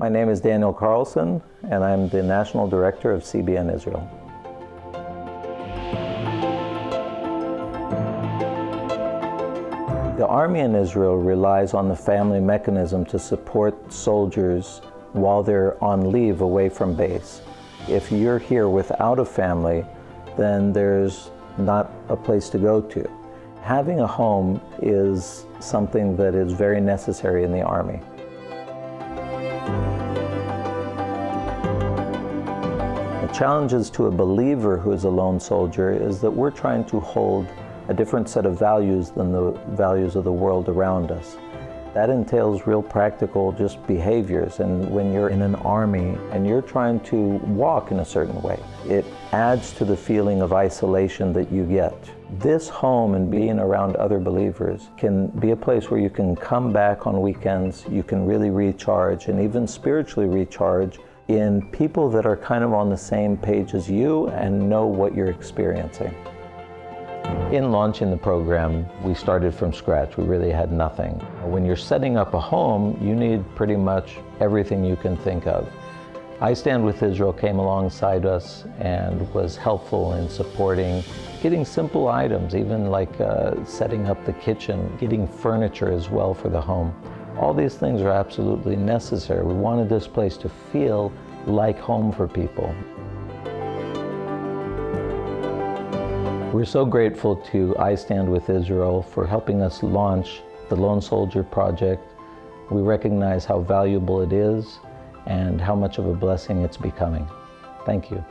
My name is Daniel Carlson, and I'm the National Director of CBN Israel. The Army in Israel relies on the family mechanism to support soldiers while they're on leave away from base. If you're here without a family, then there's not a place to go to. Having a home is something that is very necessary in the Army. The challenges to a believer who is a lone soldier is that we're trying to hold a different set of values than the values of the world around us. That entails real practical just behaviors and when you're in an army and you're trying to walk in a certain way, it adds to the feeling of isolation that you get. This home and being around other believers can be a place where you can come back on weekends, you can really recharge and even spiritually recharge in people that are kind of on the same page as you and know what you're experiencing. In launching the program, we started from scratch. We really had nothing. When you're setting up a home, you need pretty much everything you can think of. I Stand With Israel came alongside us and was helpful in supporting getting simple items, even like uh, setting up the kitchen, getting furniture as well for the home. All these things are absolutely necessary. We wanted this place to feel like home for people. We're so grateful to I Stand With Israel for helping us launch the Lone Soldier Project. We recognize how valuable it is and how much of a blessing it's becoming. Thank you.